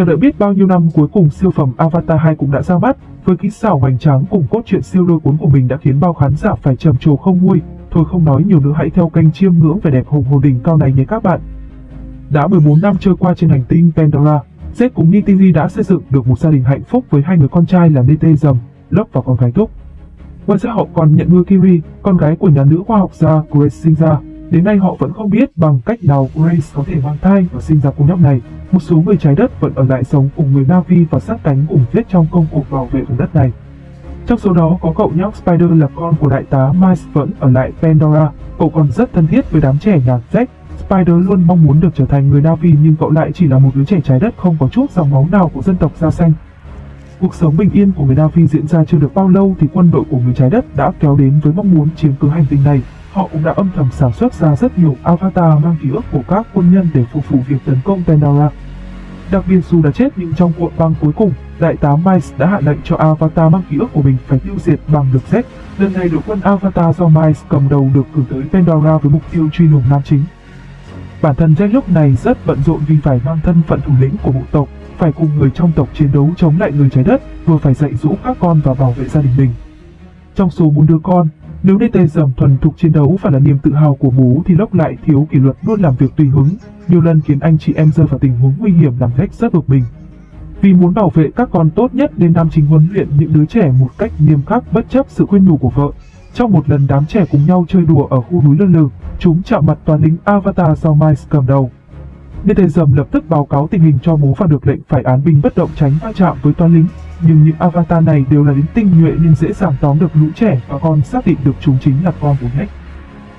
Chờ đợi biết bao nhiêu năm cuối cùng siêu phẩm Avatar 2 cũng đã ra mắt, với kỹ xảo hoành tráng cùng cốt truyện siêu lôi cuốn của mình đã khiến bao khán giả phải trầm trồ không nguôi. Thôi không nói nhiều nữa hãy theo kênh chiêm ngưỡng vẻ đẹp hùng hồn đỉnh cao này nhé các bạn. Đã 14 năm trôi qua trên hành tinh Pandora, Z cùng Nitiri đã xây dựng được một gia đình hạnh phúc với hai người con trai là Nete Dầm, Lốc và con gái Túc. Ngoài ra họ còn nhận nuôi Kiri, con gái của nhà nữ khoa học gia Grace sinh ra. Đến nay họ vẫn không biết bằng cách nào Grace có thể mang thai và sinh ra cô nhóc này. Một số người trái đất vẫn ở lại sống cùng người Navi và sát cánh cùng chết trong công cuộc bảo vệ vùng đất này. Trong số đó có cậu nhóc Spider là con của đại tá Miles vẫn ở lại Pandora. Cậu còn rất thân thiết với đám trẻ nhà Jack. Spider luôn mong muốn được trở thành người Navi nhưng cậu lại chỉ là một đứa trẻ trái đất không có chút dòng máu nào của dân tộc da xanh. Cuộc sống bình yên của người Navi diễn ra chưa được bao lâu thì quân đội của người trái đất đã kéo đến với mong muốn chiếm cứ hành tinh này. Họ cũng đã âm thầm sản xuất ra rất nhiều avatar mang ký ức của các quân nhân để phục vụ việc tấn công Pandora. Đặc biệt dù đã chết nhưng trong cuộc băng cuối cùng, Đại tá Miles đã hạ lệnh cho Avatar mang ký ức của mình phải tiêu diệt bằng được Z. Lần này đội quân Avatar do Miles cầm đầu được cử tới Pandora với mục tiêu truy lùng nam chính. Bản thân Jack lúc này rất bận rộn vì phải mang thân phận thủ lĩnh của bộ tộc, phải cùng người trong tộc chiến đấu chống lại người trái đất, vừa phải dạy dỗ các con và bảo vệ gia đình mình. Trong số bốn đứa con, nếu DT dầm thuần thục chiến đấu và là niềm tự hào của bố thì Lốc lại thiếu kỷ luật luôn làm việc tùy hứng, nhiều lần khiến anh chị em rơi vào tình huống nguy hiểm làm Rex rất bực mình. Vì muốn bảo vệ các con tốt nhất nên nam chính huấn luyện những đứa trẻ một cách nghiêm khắc bất chấp sự khuyên nhủ của vợ. Trong một lần đám trẻ cùng nhau chơi đùa ở khu núi lơ lửng, chúng chạm mặt toàn lính Avatar do Miles cầm đầu. DT dầm lập tức báo cáo tình hình cho bố và được lệnh phải án binh bất động tránh va chạm với toán lính. Nhưng những avatar này đều là lính tinh nhuệ nên dễ dàng tóm được lũ trẻ và còn xác định được chúng chính là con của Nick.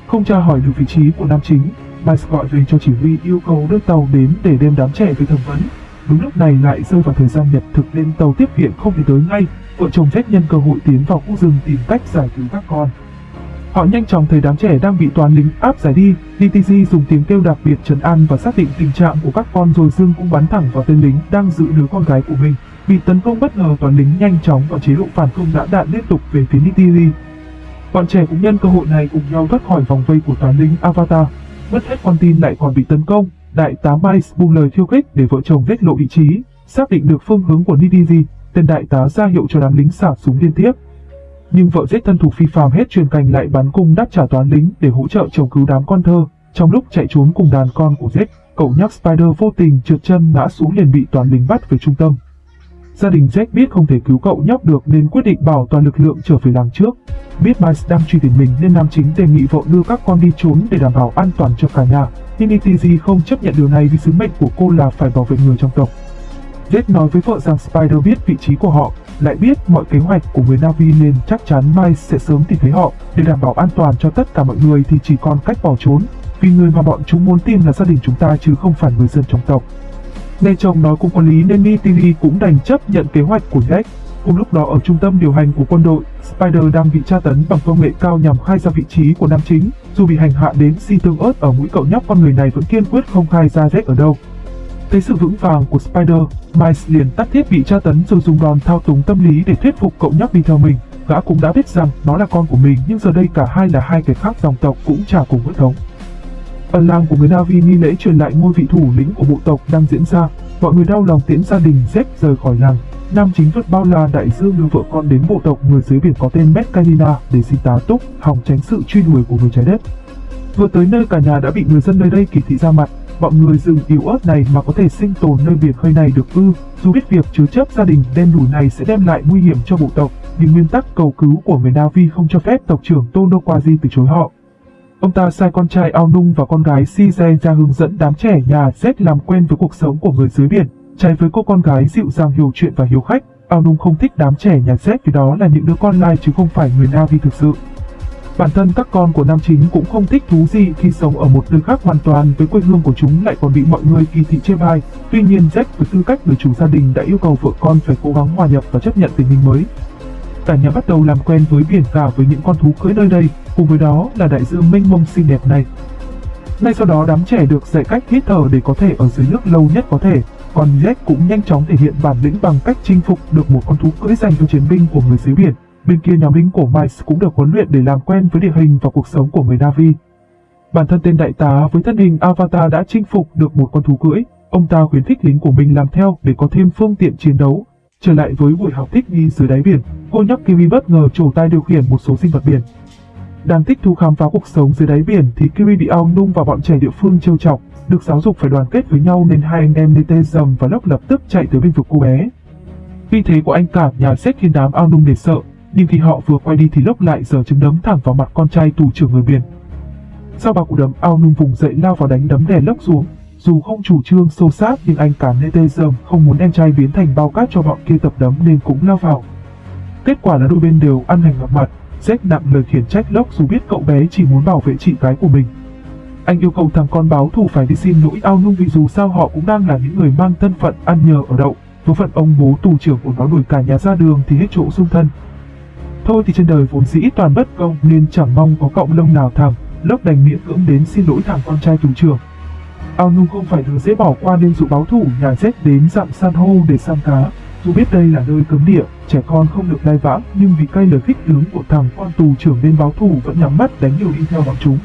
Không tra hỏi được vị trí của nam chính, Miles gọi về cho chỉ huy yêu cầu đưa tàu đến để đem đám trẻ về thẩm vấn. Đúng lúc này lại rơi vào thời gian nhật thực nên tàu tiếp viện không thể tới ngay, vợ chồng Jack nhân cơ hội tiến vào khu rừng tìm cách giải cứu các con. Họ nhanh chóng thấy đám trẻ đang bị toán lính áp giải đi, DTG dùng tiếng kêu đặc biệt trấn an và xác định tình trạng của các con rồi dương cũng bắn thẳng vào tên lính đang giữ đứa con gái của mình. Bị tấn công bất ngờ toàn lính nhanh chóng và chế độ phản công đã đạn liên tục về phía Nitiri. Bọn trẻ cũng nhân cơ hội này cùng nhau thoát khỏi vòng vây của toán lính Avatar. Mất hết con tin lại còn bị tấn công, đại tá Miles buông lời khiêu khích để vợ chồng vết lộ vị trí, xác định được phương hướng của Nitiri, tên đại tá ra hiệu cho đám lính xả súng liên tiếp. Nhưng vợ giết thân thủ phi phàm hết truyền cành lại bắn cung đáp trả toán lính để hỗ trợ chồng cứu đám con thơ. Trong lúc chạy trốn cùng đàn con của Zed, cậu nhóc Spider vô tình trượt chân ngã xuống liền bị toán lính bắt về trung tâm. Gia đình Jack biết không thể cứu cậu nhóc được nên quyết định bảo toàn lực lượng trở về làng trước. Biết Miles đang truy tìm mình nên nam chính đề nghị vợ đưa các con đi trốn để đảm bảo an toàn cho cả nhà. Nhưng ETG không chấp nhận điều này vì sứ mệnh của cô là phải bảo vệ người trong tộc. Jack nói với vợ rằng Spider biết vị trí của họ, lại biết mọi kế hoạch của người Navi nên chắc chắn Miles sẽ sớm tìm thấy họ. Để đảm bảo an toàn cho tất cả mọi người thì chỉ còn cách bỏ trốn, vì người mà bọn chúng muốn tìm là gia đình chúng ta chứ không phải người dân trong tộc. Nghe chồng nói cũng có lý nên Nitiri cũng đành chấp nhận kế hoạch của Jack. Cùng lúc đó ở trung tâm điều hành của quân đội, Spider đang bị tra tấn bằng công nghệ cao nhằm khai ra vị trí của nam chính. Dù bị hành hạ đến si tương ớt ở mũi cậu nhóc con người này vẫn kiên quyết không khai ra Jack ở đâu. Thấy sự vững vàng của Spider, Miles liền tắt thiết bị tra tấn rồi dùng đòn thao túng tâm lý để thuyết phục cậu nhóc đi theo mình. Gã cũng đã biết rằng nó là con của mình nhưng giờ đây cả hai là hai kẻ khác dòng tộc cũng chả cùng huyết thống. Ở làng của người Navi nghi lễ truyền lại ngôi vị thủ lĩnh của bộ tộc đang diễn ra. Mọi người đau lòng tiễn gia đình Zep rời khỏi làng. Nam chính vượt bao la đại dương đưa vợ con đến bộ tộc người dưới biển có tên Metcalina để xin tá túc, hòng tránh sự truy đuổi của người trái đất. Vừa tới nơi cả nhà đã bị người dân nơi đây kỳ thị ra mặt, bọn người rừng yếu ớt này mà có thể sinh tồn nơi biển khơi này được ư, dù biết việc chứa chấp gia đình đen đủi này sẽ đem lại nguy hiểm cho bộ tộc, nhưng nguyên tắc cầu cứu của người Navi không cho phép tộc trưởng Tono từ chối họ. Ông ta sai con trai Ao Nung và con gái Si Size ra hướng dẫn đám trẻ nhà Z làm quen với cuộc sống của người dưới biển. Trái với cô con gái dịu dàng hiểu chuyện và hiếu khách, Ao Nung không thích đám trẻ nhà Z vì đó là những đứa con lai chứ không phải người Navi thực sự. Bản thân các con của nam chính cũng không thích thú gì khi sống ở một nơi khác hoàn toàn với quê hương của chúng lại còn bị mọi người kỳ thị chê bai. Tuy nhiên Jack với tư cách người chủ gia đình đã yêu cầu vợ con phải cố gắng hòa nhập và chấp nhận tình hình mới. Cả nhà bắt đầu làm quen với biển cả với những con thú cưỡi nơi đây, cùng với đó là đại dương mênh mông xinh đẹp này. Ngay sau đó đám trẻ được dạy cách hít thở để có thể ở dưới nước lâu nhất có thể, còn Jack cũng nhanh chóng thể hiện bản lĩnh bằng cách chinh phục được một con thú cưỡi dành cho chiến binh của người dưới biển. Bên kia nhóm lính của Mice cũng được huấn luyện để làm quen với địa hình và cuộc sống của người Navi. Bản thân tên đại tá với thân hình Avatar đã chinh phục được một con thú cưỡi. Ông ta khuyến khích lính của mình làm theo để có thêm phương tiện chiến đấu. Trở lại với buổi học thích nghi dưới đáy biển, cô nhóc Kiwi bất ngờ trổ tay điều khiển một số sinh vật biển. Đang thích thú khám phá cuộc sống dưới đáy biển thì Kiri bị ao nung và bọn trẻ địa phương trêu chọc, được giáo dục phải đoàn kết với nhau nên hai anh em DT dầm và lốc lập tức chạy tới bên vực cô bé. Vì thế của anh cả nhà xét khiến đám ao nung để sợ, nhưng khi họ vừa quay đi thì lốc lại giờ trứng đấm thẳng vào mặt con trai tù trưởng người biển. Sau ba cú đấm ao nung vùng dậy lao vào đánh đấm đè lốc xuống, dù không chủ trương sâu sát nhưng anh cả tê dầm không muốn em trai biến thành bao cát cho bọn kia tập đấm nên cũng lao vào. Kết quả là đôi bên đều ăn hành gặp mặt, Z nặng lời khiển trách lốc dù biết cậu bé chỉ muốn bảo vệ chị gái của mình. Anh yêu cầu thằng con báo thù phải đi xin lỗi ao nung vì dù sao họ cũng đang là những người mang thân phận ăn nhờ ở đậu. Số phận ông bố tù trưởng của nó đuổi cả nhà ra đường thì hết chỗ dung thân. Thôi thì trên đời vốn dĩ toàn bất công nên chẳng mong có cộng lông nào thẳng, lốc đành miễn cưỡng đến xin lỗi thằng con trai tù trưởng. Ao nung không phải đứa dễ bỏ qua nên dụ báo thủ nhà Z đến dặm san hô để săn cá. Dù biết đây là nơi cấm địa, trẻ con không được lai vãng nhưng vì cay lời khích tướng của thằng con tù trưởng nên báo thủ vẫn nhắm mắt đánh nhiều đi theo bọn chúng.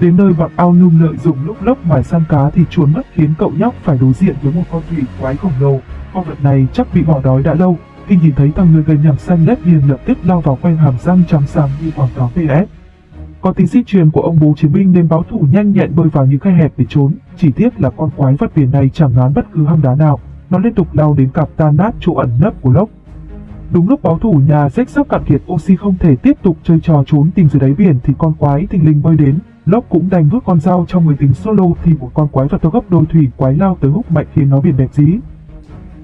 Đến nơi bọn ao nung lợi dụng lúc lốc mài săn cá thì chuồn mất khiến cậu nhóc phải đối diện với một con thủy quái khổng lồ. Con vật này chắc bị bỏ đói đã lâu, khi nhìn thấy thằng người gầy nhằm xanh lét liền lập tức lao vào quanh hàm răng trắng sáng như quảng cáo PS. Có tính sĩ truyền của ông bố chiến binh nên báo thủ nhanh nhẹn bơi vào những khe hẹp để trốn, chỉ tiếc là con quái vật biển này chẳng ngán bất cứ hang đá nào, nó liên tục lao đến cặp tan nát chỗ ẩn nấp của lốc. Đúng lúc báo thủ nhà rách sắp cạn kiệt oxy không thể tiếp tục chơi trò trốn tìm dưới đáy biển thì con quái thình linh bơi đến, lốc cũng đành vứt con dao trong người tính solo thì một con quái vật to gấp đôi thủy quái lao tới húc mạnh khiến nó biển đẹp dí.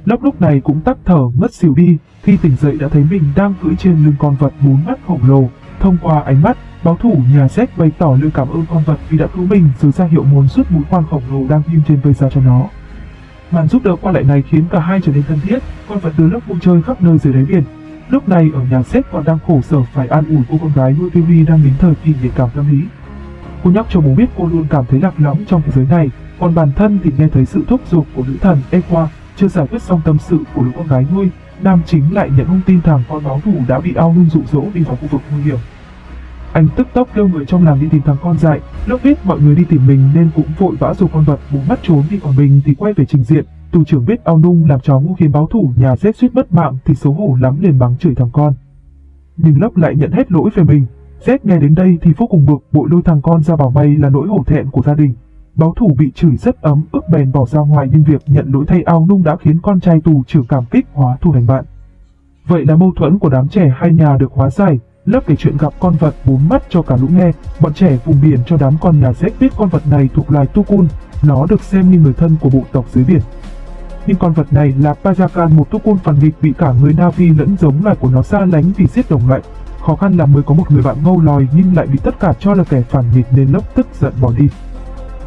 Lốc lúc này cũng tắc thở ngất xỉu đi, khi tỉnh dậy đã thấy mình đang cưỡi trên lưng con vật bốn mắt khổng lồ. Thông qua ánh mắt, báo thủ nhà Z bày tỏ lời cảm ơn con vật vì đã cứu mình rồi ra hiệu muốn rút mũi khoan khổng lồ đang ghim trên vây ra cho nó. Màn giúp đỡ qua lại này khiến cả hai trở nên thân thiết, con vật đưa lớp vui chơi khắp nơi dưới đáy biển. Lúc này ở nhà sếp còn đang khổ sở phải an ủi cô con gái nuôi Fury đang đến thời kỳ nhạy cảm tâm lý. Cô nhóc cho bố biết cô luôn cảm thấy lạc lõng trong thế giới này, còn bản thân thì nghe thấy sự thúc giục của nữ thần Equa chưa giải quyết xong tâm sự của đứa con gái nuôi, Nam chính lại nhận thông tin rằng con báo thủ đã bị ao nung dụ dỗ đi vào khu vực nguy hiểm. Anh tức tốc kêu người trong làng đi tìm thằng con dại, lúc biết mọi người đi tìm mình nên cũng vội vã dù con vật bú mắt trốn đi còn mình thì quay về trình diện. Tù trưởng biết ao nung làm chó ngu khiến báo thủ nhà rết suýt mất mạng thì xấu hổ lắm liền mắng chửi thằng con. Nhưng lớp lại nhận hết lỗi về mình. Z nghe đến đây thì vô cùng bực bội lôi thằng con ra bảo bay là nỗi hổ thẹn của gia đình. Báo thủ bị chửi rất ấm, ức bèn bỏ ra ngoài nhưng việc nhận lỗi thay ao nung đã khiến con trai tù trưởng cảm kích hóa thù thành bạn. Vậy là mâu thuẫn của đám trẻ hai nhà được hóa giải, lớp kể chuyện gặp con vật bốn mắt cho cả lũ nghe, bọn trẻ vùng biển cho đám con nhà rách biết con vật này thuộc loài Tukun, nó được xem như người thân của bộ tộc dưới biển. Nhưng con vật này là Pajakan một Tukun phản nghịch bị cả người Navi lẫn giống loài của nó xa lánh vì giết đồng loại. Khó khăn là mới có một người bạn ngâu lòi nhưng lại bị tất cả cho là kẻ phản nghịch nên lớp tức giận bỏ đi.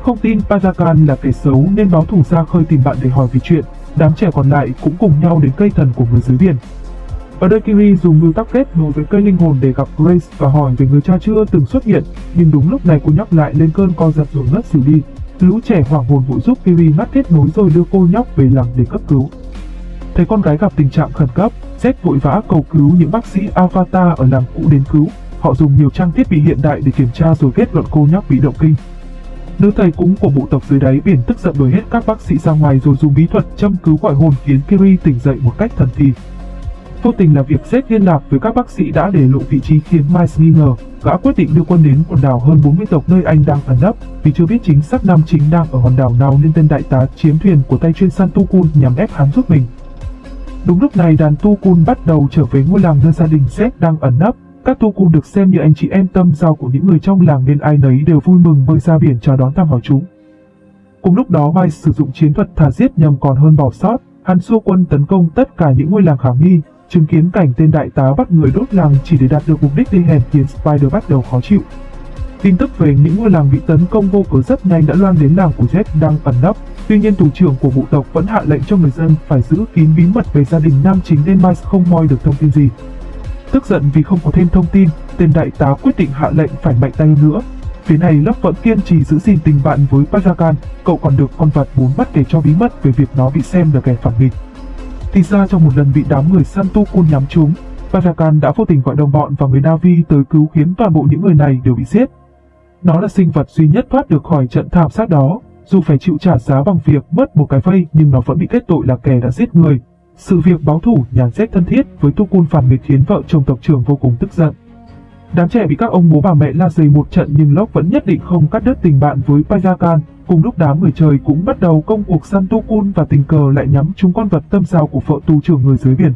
Không tin Pajakan là kẻ xấu nên báo thủ ra khơi tìm bạn để hỏi về chuyện, đám trẻ còn lại cũng cùng nhau đến cây thần của người dưới biển. Ở đây Kiri dùng mưu tắc kết nối với cây linh hồn để gặp Grace và hỏi về người cha chưa từng xuất hiện, nhưng đúng lúc này cô nhóc lại lên cơn co giật rồi ngất xỉu đi. Lũ trẻ hoảng hồn vội giúp Kiri ngắt kết nối rồi đưa cô nhóc về làng để cấp cứu. Thấy con gái gặp tình trạng khẩn cấp, Z vội vã cầu cứu những bác sĩ Avatar ở làng cũ đến cứu. Họ dùng nhiều trang thiết bị hiện đại để kiểm tra rồi kết luận cô nhóc bị động kinh. Nữ thầy cúng của bộ tộc dưới đáy biển tức giận đuổi hết các bác sĩ ra ngoài rồi dùng bí thuật châm cứu gọi hồn khiến Kiri tỉnh dậy một cách thần kỳ. Vô tình là việc Z liên lạc với các bác sĩ đã để lộ vị trí khiến Miles nghi ngờ, gã quyết định đưa quân đến quần đảo hơn 40 tộc nơi anh đang ẩn nấp, vì chưa biết chính xác nam chính đang ở hòn đảo nào nên tên đại tá chiếm thuyền của tay chuyên săn Tu Kun nhằm ép hắn giúp mình. Đúng lúc này đàn Tu Kun bắt đầu trở về ngôi làng nơi gia đình Z đang ẩn nấp, các Tu Kun được xem như anh chị em tâm giao của những người trong làng nên ai nấy đều vui mừng bơi ra biển chào đón thăm hỏi chúng. Cùng lúc đó Miles sử dụng chiến thuật thả giết nhằm còn hơn bỏ sót, hắn xua quân tấn công tất cả những ngôi làng khả nghi, Chứng kiến cảnh tên đại tá bắt người đốt làng chỉ để đạt được mục đích đi hèn khiến Spider bắt đầu khó chịu. Tin tức về những ngôi làng bị tấn công vô cớ rất nhanh đã loan đến làng của Jet đang ẩn nấp. Tuy nhiên thủ trưởng của bộ tộc vẫn hạ lệnh cho người dân phải giữ kín bí mật về gia đình nam chính nên Miles không moi được thông tin gì. Tức giận vì không có thêm thông tin, tên đại tá quyết định hạ lệnh phải mạnh tay hơn nữa. Phía này Love vẫn kiên trì giữ gìn tình bạn với Pajakan, cậu còn được con vật bốn mắt kể cho bí mật về việc nó bị xem là kẻ phản nghịch. Thì ra trong một lần bị đám người săn nhắm trúng, Parakan đã vô tình gọi đồng bọn và người Navi tới cứu khiến toàn bộ những người này đều bị giết. Nó là sinh vật duy nhất thoát được khỏi trận thảm sát đó. dù phải chịu trả giá bằng việc mất một cái vây nhưng nó vẫn bị kết tội là kẻ đã giết người. Sự việc báo thủ nhàn rét thân thiết với Tukun phản nghịch khiến vợ chồng tộc trưởng vô cùng tức giận. Đám trẻ bị các ông bố bà mẹ la dày một trận nhưng Locke vẫn nhất định không cắt đứt tình bạn với Pajakan. Cùng lúc đám người trời cũng bắt đầu công cuộc săn Tukun và tình cờ lại nhắm trúng con vật tâm sao của vợ tù trưởng người dưới biển.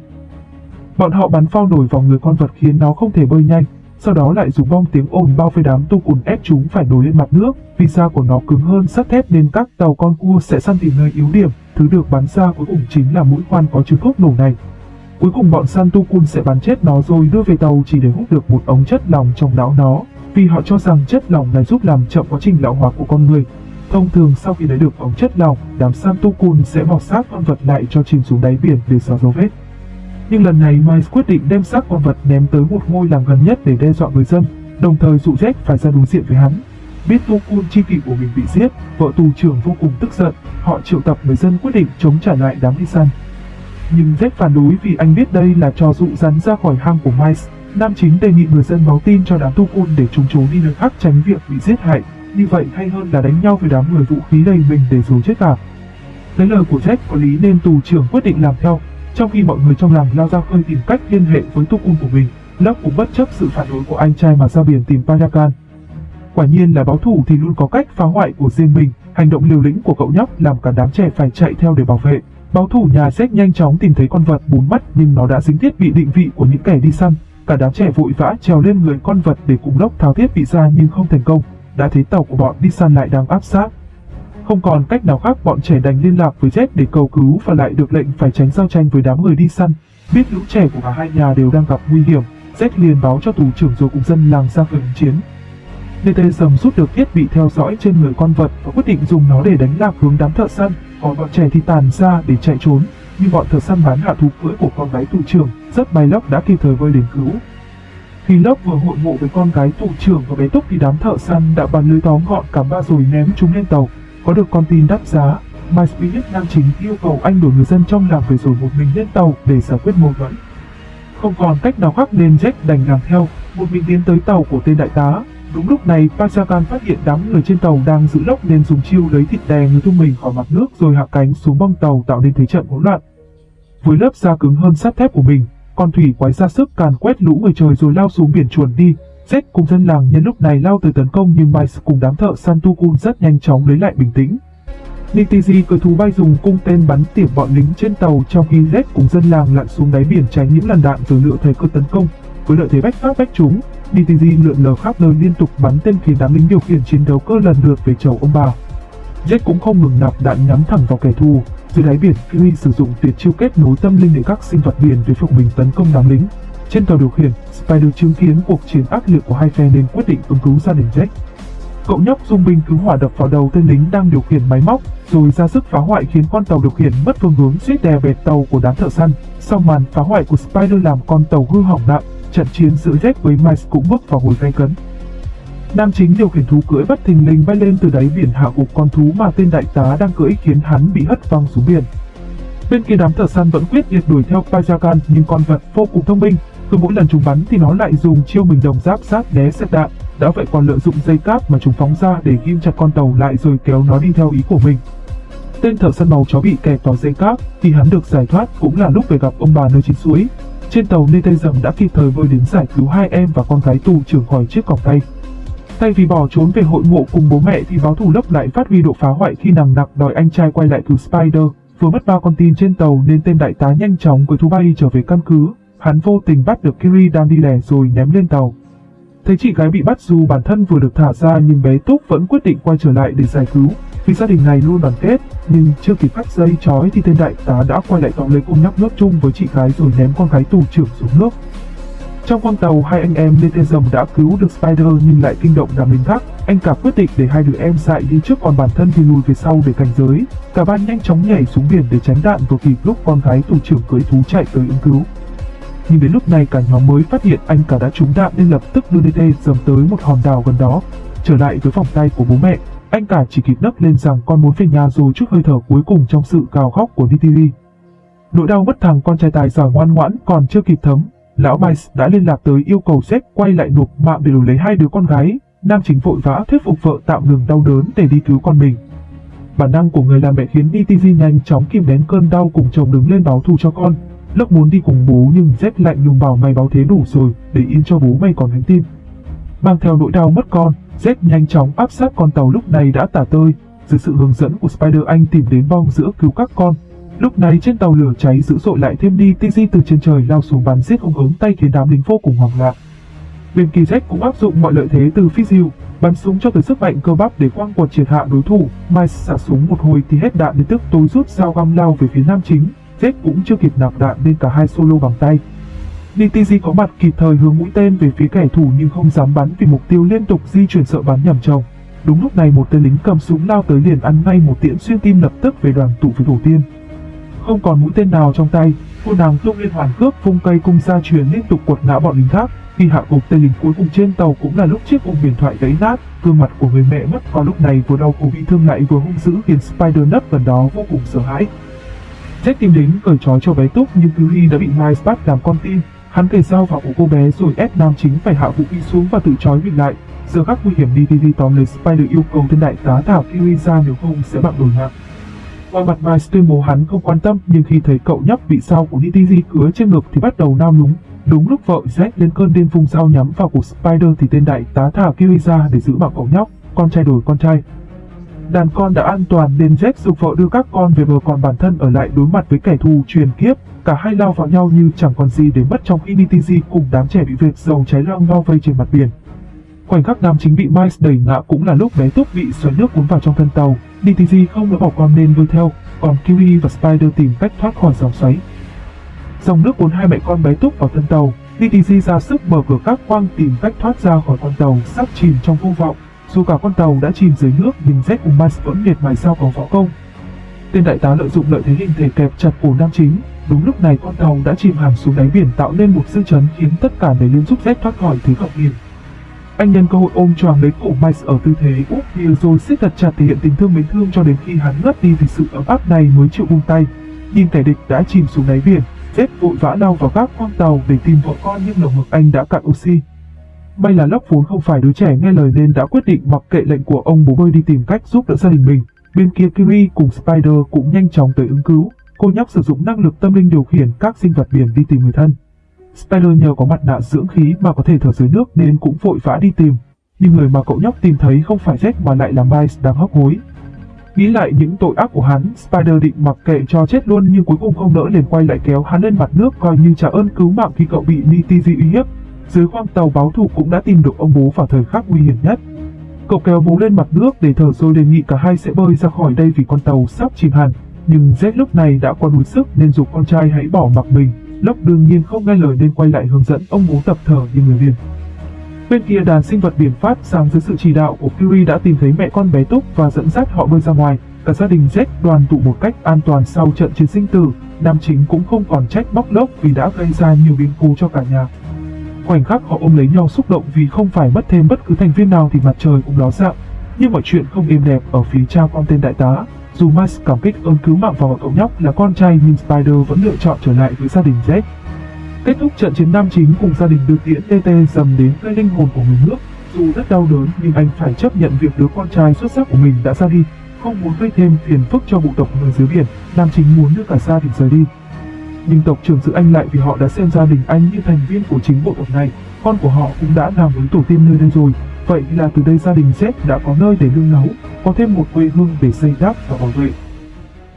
Bọn họ bắn phao nổi vào người con vật khiến nó không thể bơi nhanh, sau đó lại dùng bom tiếng ồn bao vây đám Tukun ép chúng phải nổi lên mặt nước. Vì da của nó cứng hơn sắt thép nên các tàu con cua sẽ săn tìm nơi yếu điểm, thứ được bắn ra cuối cùng chính là mũi khoan có chứa thuốc nổ này. Cuối cùng bọn Santukun sẽ bắn chết nó rồi đưa về tàu chỉ để hút được một ống chất lỏng trong não nó, vì họ cho rằng chất lỏng này giúp làm chậm quá trình lão hóa của con người. Thông thường sau khi lấy được ống chất lỏng, đám Santukun sẽ bọc xác con vật lại cho chìm xuống đáy biển để xóa dấu vết. Nhưng lần này Miles quyết định đem xác con vật ném tới một ngôi làng gần nhất để đe dọa người dân, đồng thời dụ Jack phải ra đối diện với hắn. Biết Tukun chi kỷ của mình bị giết, vợ tù trưởng vô cùng tức giận, họ triệu tập người dân quyết định chống trả lại đám đi săn. Nhưng Jack phản đối vì anh biết đây là trò dụ rắn ra khỏi hang của Miles. Nam chính đề nghị người dân báo tin cho đám Tukun để chúng trốn đi nơi khác tránh việc bị giết hại. Như vậy hay hơn là đánh nhau với đám người vũ khí đầy mình để rồi chết à? cả. Lấy lời của Jack có lý nên tù trưởng quyết định làm theo. Trong khi mọi người trong làng lao ra khơi tìm cách liên hệ với Tukun của mình, Locke cũng bất chấp sự phản đối của anh trai mà ra biển tìm Payakan. Quả nhiên là báo thủ thì luôn có cách phá hoại của riêng mình, hành động liều lĩnh của cậu nhóc làm cả đám trẻ phải chạy theo để bảo vệ. Báo thủ nhà Jack nhanh chóng tìm thấy con vật bốn mắt nhưng nó đã dính thiết bị định vị của những kẻ đi săn. Cả đám trẻ vội vã trèo lên người con vật để cùng lốc tháo thiết bị ra nhưng không thành công. Đã thấy tàu của bọn đi săn lại đang áp sát. Không còn cách nào khác bọn trẻ đành liên lạc với Jet để cầu cứu và lại được lệnh phải tránh giao tranh với đám người đi săn. Biết lũ trẻ của cả hai nhà đều đang gặp nguy hiểm, Jet liền báo cho tù trưởng rồi cùng dân làng ra khởi chiến. DT sầm rút được thiết bị theo dõi trên người con vật và quyết định dùng nó để đánh lạc hướng đám thợ săn, còn bọn trẻ thì tàn ra để chạy trốn. Nhưng bọn thợ săn bán hạ thú cưỡi của con gái tù trưởng, rất may Lốc đã kịp thời vơi đến cứu. Khi Lốc vừa hội ngộ với con gái tù trưởng và bé Túc thì đám thợ săn đã bắn lưới tóm gọn cả ba rồi ném chúng lên tàu. Có được con tin đắt giá, My Spirit nam chính yêu cầu anh đuổi người dân trong làng về rồi một mình lên tàu để giải quyết mâu thuẫn. Không còn cách nào khác nên Jack đành làm theo, một mình tiến tới tàu của tên đại tá, Đúng lúc này, Pachakan phát hiện đám người trên tàu đang giữ lốc nên dùng chiêu lấy thịt đè người tung mình khỏi mặt nước rồi hạ cánh xuống bong tàu tạo nên thế trận hỗn loạn. Với lớp da cứng hơn sắt thép của mình, con thủy quái ra sức càn quét lũ người trời rồi lao xuống biển chuồn đi. Zed cùng dân làng nhân lúc này lao tới tấn công nhưng Mice cùng đám thợ Santukun rất nhanh chóng lấy lại bình tĩnh. Nitiji cờ thú bay dùng cung tên bắn tỉa bọn lính trên tàu trong khi Zed cùng dân làng lặn xuống đáy biển tránh những làn đạn từ lựa thời cơ tấn công. Với lợi thế bách phát bách chúng, DTG lượn lờ khắp nơi liên tục bắn tên khiến đám lính điều khiển chiến đấu cơ lần lượt về chầu ông bà. Jet cũng không ngừng nạp đạn nhắm thẳng vào kẻ thù. Dưới đáy biển, Fury sử dụng tuyệt chiêu kết nối tâm linh để các sinh vật biển để phục mình tấn công đám lính. Trên tàu điều khiển, Spider chứng kiến cuộc chiến ác liệt của hai phe nên quyết định ứng cứu gia đình Jack. Cậu nhóc dùng binh cứu hỏa đập vào đầu tên lính đang điều khiển máy móc, rồi ra sức phá hoại khiến con tàu điều khiển mất phương hướng suýt đè bẹt tàu của đám thợ săn. Sau màn phá hoại của Spider làm con tàu hư hỏng nặng, trận chiến giữa Jack với Mice cũng bước vào hồi gay cấn. Nam chính điều khiển thú cưỡi bất thình lình bay lên từ đáy biển hạ gục con thú mà tên đại tá đang cưỡi khiến hắn bị hất văng xuống biển. Bên kia đám thợ săn vẫn quyết liệt đuổi theo Pajakan nhưng con vật vô cùng thông minh, cứ mỗi lần chúng bắn thì nó lại dùng chiêu mình đồng giáp sát né xét đạn, đã vậy còn lợi dụng dây cáp mà chúng phóng ra để ghim chặt con tàu lại rồi kéo nó đi theo ý của mình. Tên thợ săn màu chó bị kẹt vào dây cáp thì hắn được giải thoát cũng là lúc về gặp ông bà nơi chín suối, trên tàu Netezum đã kịp thời bơi đến giải cứu hai em và con gái tù trưởng khỏi chiếc còng tay. Thay vì bỏ trốn về hội ngộ cùng bố mẹ thì báo thủ lốc lại phát huy độ phá hoại khi nằng nặc đòi anh trai quay lại cứu Spider. Vừa mất ba con tin trên tàu nên tên đại tá nhanh chóng với thú bay trở về căn cứ. Hắn vô tình bắt được Kiri đang đi lẻ rồi ném lên tàu. Thấy chị gái bị bắt dù bản thân vừa được thả ra nhưng bé Túc vẫn quyết định quay trở lại để giải cứu. Vì gia đình này luôn đoàn kết, nhưng chưa kịp cắt dây chói thì tên đại tá đã quay lại tóm lấy cô nhóc nước chung với chị gái rồi ném con gái tù trưởng xuống nước. Trong con tàu, hai anh em lên tên rồng đã cứu được Spider nhưng lại kinh động đám lính khác. Anh cả quyết định để hai đứa em dại đi trước còn bản thân thì lùi về sau để cảnh giới. Cả ba nhanh chóng nhảy xuống biển để tránh đạn vừa kịp lúc con gái tù trưởng cưỡi thú chạy tới ứng cứu. Nhưng đến lúc này cả nhóm mới phát hiện anh cả đã trúng đạn nên lập tức đưa DT dầm tới một hòn đảo gần đó. Trở lại với vòng tay của bố mẹ, anh cả chỉ kịp đắp lên rằng con muốn về nhà rồi chút hơi thở cuối cùng trong sự gào khóc của DTV. Nỗi đau mất thằng con trai tài giỏi ngoan ngoãn còn chưa kịp thấm, lão Mice đã liên lạc tới yêu cầu sếp quay lại nộp mạng để đổi lấy hai đứa con gái. Nam chính vội vã thuyết phục vợ tạm ngừng đau đớn để đi cứu con mình. Bản năng của người làm mẹ khiến DTV nhanh chóng kìm nén cơn đau cùng chồng đứng lên báo thù cho con. Lộc muốn đi cùng bố nhưng Z lạnh lùng bảo mày báo thế đủ rồi, để yên cho bố mày còn gánh tim. Mang theo nỗi đau mất con, Z nhanh chóng áp sát con tàu lúc này đã tả tơi. Dưới sự hướng dẫn của Spider anh tìm đến bong giữa cứu các con. Lúc này trên tàu lửa cháy dữ dội lại thêm đi TG từ trên trời lao xuống bắn giết ông ứng tay khiến đám lính vô cùng hoảng loạn. Bên kỳ Z cũng áp dụng mọi lợi thế từ phi diệu, bắn súng cho tới sức mạnh cơ bắp để quăng quật triệt hạ đối thủ. Mice xả súng một hồi thì hết đạn đến tức tối rút dao găm lao về phía nam chính. Z cũng chưa kịp nạp đạn nên cả hai solo bằng tay. DTG có mặt kịp thời hướng mũi tên về phía kẻ thù nhưng không dám bắn vì mục tiêu liên tục di chuyển sợ bắn nhầm chồng. Đúng lúc này một tên lính cầm súng lao tới liền ăn ngay một tiễn xuyên tim lập tức về đoàn tụ với tổ tiên. Không còn mũi tên nào trong tay, cô nàng tung liên hoàn cướp vung cây cung ra truyền liên tục quật ngã bọn lính khác. Khi hạ gục tên lính cuối cùng trên tàu cũng là lúc chiếc ôm biển thoại gãy nát, gương mặt của người mẹ mất vào lúc này vừa đau khổ bị thương lại vừa hung dữ khiến Spider nấp gần đó vô cùng sợ hãi. Jack tìm đến cởi trói cho bé Túc nhưng Curie đã bị Miles bắt làm con tin. Hắn kề dao vào cổ cô bé rồi ép nam chính phải hạ vũ khí xuống và tự trói mình lại. Giờ khắc nguy hiểm DTV tóm lấy Spider yêu cầu tên đại tá thảo Kiwi ra nếu không sẽ bạn đổi mạng. Qua mặt Miles tuyên bố hắn không quan tâm nhưng khi thấy cậu nhóc bị sao của DTV cứa trên ngực thì bắt đầu nao núng. Đúng lúc vợ Jack lên cơn điên vùng dao nhắm vào cổ Spider thì tên đại tá thả Kiwi ra để giữ bảo cậu nhóc, con trai đổi con trai. Đàn con đã an toàn nên Jack dục vợ đưa các con về bờ còn bản thân ở lại đối mặt với kẻ thù truyền kiếp. Cả hai lao vào nhau như chẳng còn gì để mất trong khi DTG cùng đám trẻ bị vệt dầu cháy loang bao vây trên mặt biển. Khoảnh khắc nam chính bị Miles đẩy ngã cũng là lúc bé Túc bị xoáy nước cuốn vào trong thân tàu. DTG không nỡ bỏ con nên vươn theo, còn Kiwi và Spider tìm cách thoát khỏi dòng xoáy. Dòng nước cuốn hai mẹ con bé Túc vào thân tàu, DTG ra sức mở cửa các quang tìm cách thoát ra khỏi con tàu sắp chìm trong vô vọng. Dù cả con tàu đã chìm dưới nước nhưng Z cùng Miles vẫn miệt mài sao có võ công. Tên đại tá lợi dụng lợi thế hình thể kẹp chặt cổ nam chính. Đúng lúc này con tàu đã chìm hẳn xuống đáy biển tạo nên một dư chấn khiến tất cả đều liên giúp Z thoát khỏi thứ gặp hiểm. Anh nhân cơ hội ôm choàng lấy cổ Miles ở tư thế úp bia rồi siết thật chặt thể hiện tình thương mến thương cho đến khi hắn ngất đi vì sự ấm áp này mới chịu buông tay. Nhìn kẻ địch đã chìm xuống đáy biển, Z vội vã lao vào các con tàu để tìm vợ con nhưng lồng ngực anh đã cạn oxy. May là Lóc vốn không phải đứa trẻ nghe lời nên đã quyết định mặc kệ lệnh của ông bố bơi đi tìm cách giúp đỡ gia đình mình. Bên kia Kiri cùng Spider cũng nhanh chóng tới ứng cứu. Cô nhóc sử dụng năng lực tâm linh điều khiển các sinh vật biển đi tìm người thân. Spider nhờ có mặt nạ dưỡng khí mà có thể thở dưới nước nên cũng vội vã đi tìm. Nhưng người mà cậu nhóc tìm thấy không phải Jack mà lại là Miles đang hấp hối. Nghĩ lại những tội ác của hắn, Spider định mặc kệ cho chết luôn nhưng cuối cùng không nỡ liền quay lại kéo hắn lên mặt nước coi như trả ơn cứu mạng khi cậu bị Nitty uy hiếp dưới khoang tàu báo thủ cũng đã tìm được ông bố vào thời khắc nguy hiểm nhất. Cậu kéo bố lên mặt nước để thở rồi đề nghị cả hai sẽ bơi ra khỏi đây vì con tàu sắp chìm hẳn. Nhưng Z lúc này đã quá đuối sức nên dục con trai hãy bỏ mặc mình. Lốc đương nhiên không nghe lời nên quay lại hướng dẫn ông bố tập thở như người liền. Bên kia đàn sinh vật biển phát sang dưới sự chỉ đạo của Fury đã tìm thấy mẹ con bé Túc và dẫn dắt họ bơi ra ngoài. Cả gia đình Z đoàn tụ một cách an toàn sau trận chiến sinh tử. Nam chính cũng không còn trách bóc lốc vì đã gây ra nhiều biến cố cho cả nhà. Khoảnh khắc họ ôm lấy nhau xúc động vì không phải mất thêm bất cứ thành viên nào thì mặt trời cũng ló dạng. Nhưng mọi chuyện không êm đẹp ở phía cha con tên đại tá. Dù Miles cảm kích ơn cứu mạng vào cậu nhóc là con trai nhưng Spider vẫn lựa chọn trở lại với gia đình Jack. Kết thúc trận chiến nam chính cùng gia đình đưa tiễn TT dầm đến cây linh hồn của người nước. Dù rất đau đớn nhưng anh phải chấp nhận việc đứa con trai xuất sắc của mình đã ra đi. Không muốn gây thêm phiền phức cho bộ tộc người dưới biển, nam chính muốn đưa cả gia đình rời đi nhưng tộc trưởng giữ anh lại vì họ đã xem gia đình anh như thành viên của chính bộ tộc này. Con của họ cũng đã làm với tổ tiên nơi đây rồi. Vậy là từ đây gia đình Z đã có nơi để nương náu, có thêm một quê hương để xây đắp và bảo vệ.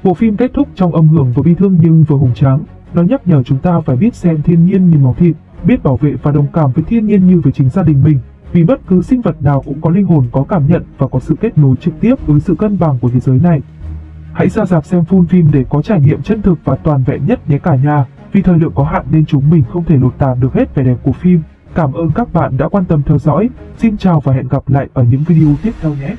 Bộ phim kết thúc trong âm hưởng vừa bi thương nhưng vừa hùng tráng. Nó nhắc nhở chúng ta phải biết xem thiên nhiên như máu thịt, biết bảo vệ và đồng cảm với thiên nhiên như với chính gia đình mình. Vì bất cứ sinh vật nào cũng có linh hồn có cảm nhận và có sự kết nối trực tiếp với sự cân bằng của thế giới này. Hãy ra dạp xem full phim để có trải nghiệm chân thực và toàn vẹn nhất nhé cả nhà. Vì thời lượng có hạn nên chúng mình không thể lột tả được hết vẻ đẹp của phim. Cảm ơn các bạn đã quan tâm theo dõi. Xin chào và hẹn gặp lại ở những video tiếp theo nhé.